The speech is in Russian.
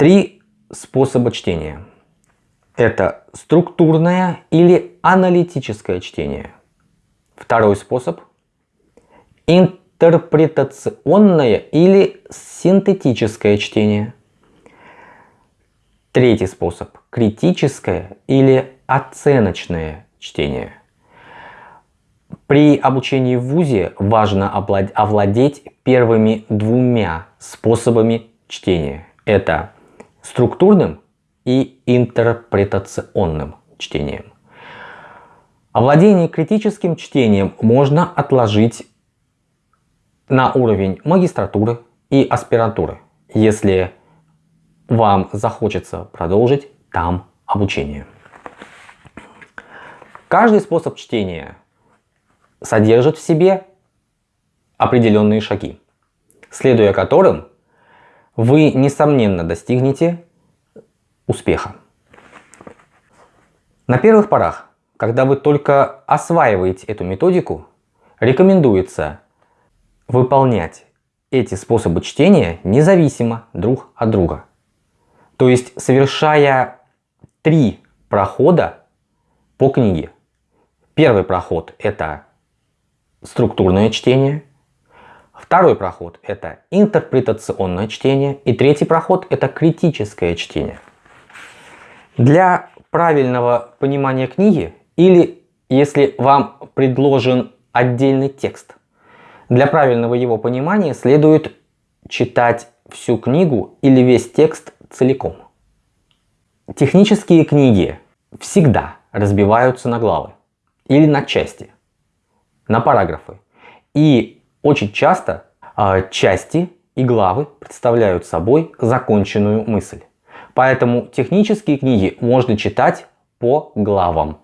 Три способа чтения. Это структурное или аналитическое чтение. Второй способ – интерпретационное или синтетическое чтение. Третий способ – критическое или оценочное чтение. При обучении в ВУЗе важно овладеть первыми двумя способами чтения. Это структурным и интерпретационным чтением. Овладение критическим чтением можно отложить на уровень магистратуры и аспирантуры, если вам захочется продолжить там обучение. Каждый способ чтения содержит в себе определенные шаги, следуя которым вы, несомненно, достигнете успеха. На первых порах, когда вы только осваиваете эту методику, рекомендуется выполнять эти способы чтения независимо друг от друга. То есть совершая три прохода по книге. Первый проход это структурное чтение. Второй проход – это интерпретационное чтение. И третий проход – это критическое чтение. Для правильного понимания книги или если вам предложен отдельный текст, для правильного его понимания следует читать всю книгу или весь текст целиком. Технические книги всегда разбиваются на главы или на части – на параграфы. И очень часто э, части и главы представляют собой законченную мысль. Поэтому технические книги можно читать по главам.